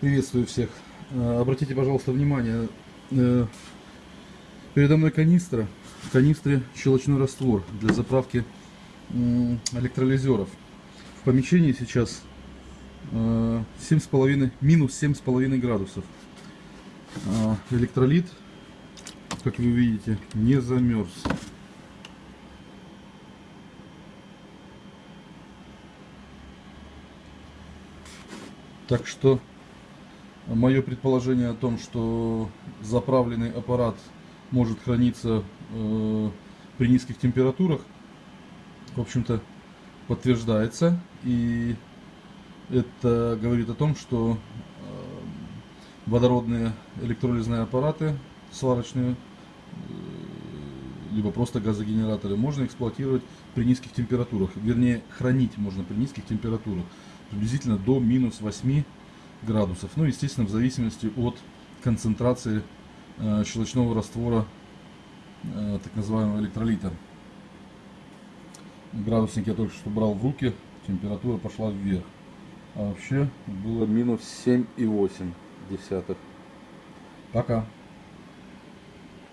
Приветствую всех. Э, Обратите, пожалуйста, внимание. э, Передо мной канистра. В канистре щелочной раствор для заправки электролизеров. В помещении сейчас э, 7,5, минус 7,5 градусов. Электролит, как вы видите, не замерз. Так что мое предположение о том, что заправленный аппарат может храниться э, при низких температурах, в общем-то, подтверждается. И это говорит о том, что э, водородные электролизные аппараты сварочные, э, либо просто газогенераторы, можно эксплуатировать при низких температурах. Вернее, хранить можно при низких температурах. Приблизительно до минус 8 градусов. Ну, естественно, в зависимости от концентрации э, щелочного раствора, э, так называемого электролита. Градусник я только что брал в руки, температура пошла вверх. А вообще было минус 7,8 десятых. Пока.